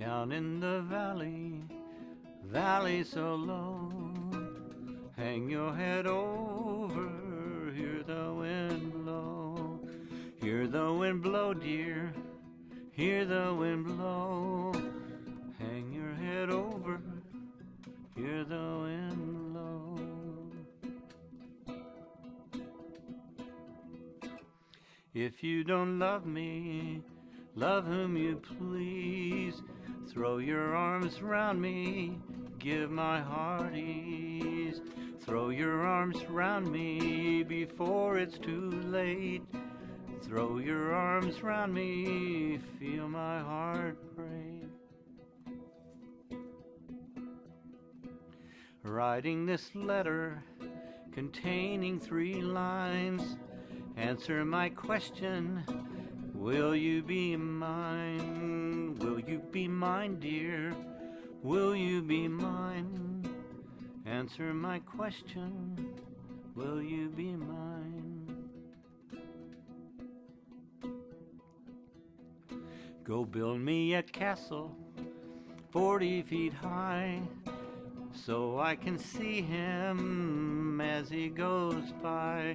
down in the valley, valley so low. Hang your head over, hear the wind blow. Hear the wind blow, dear, hear the wind blow. Hang your head over, hear the wind blow. If you don't love me, love whom you please. Throw your arms round me, give my heart ease. Throw your arms round me before it's too late. Throw your arms round me, feel my heart break. Writing this letter containing three lines. Answer my question Will you be mine? Be mine, dear? Will you be mine? Answer my question Will you be mine? Go build me a castle 40 feet high so I can see him as he goes by.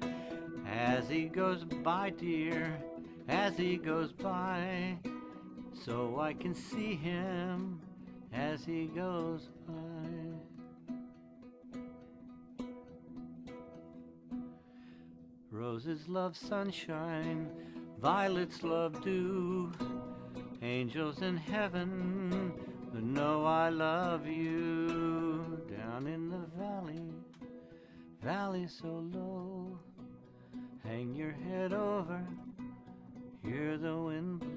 As he goes by, dear, as he goes by, so I can see him as he goes by. Roses love sunshine, violets love dew, angels in heaven know I love you. Down in the valley, valley so low. Hang your head over, hear the wind blow.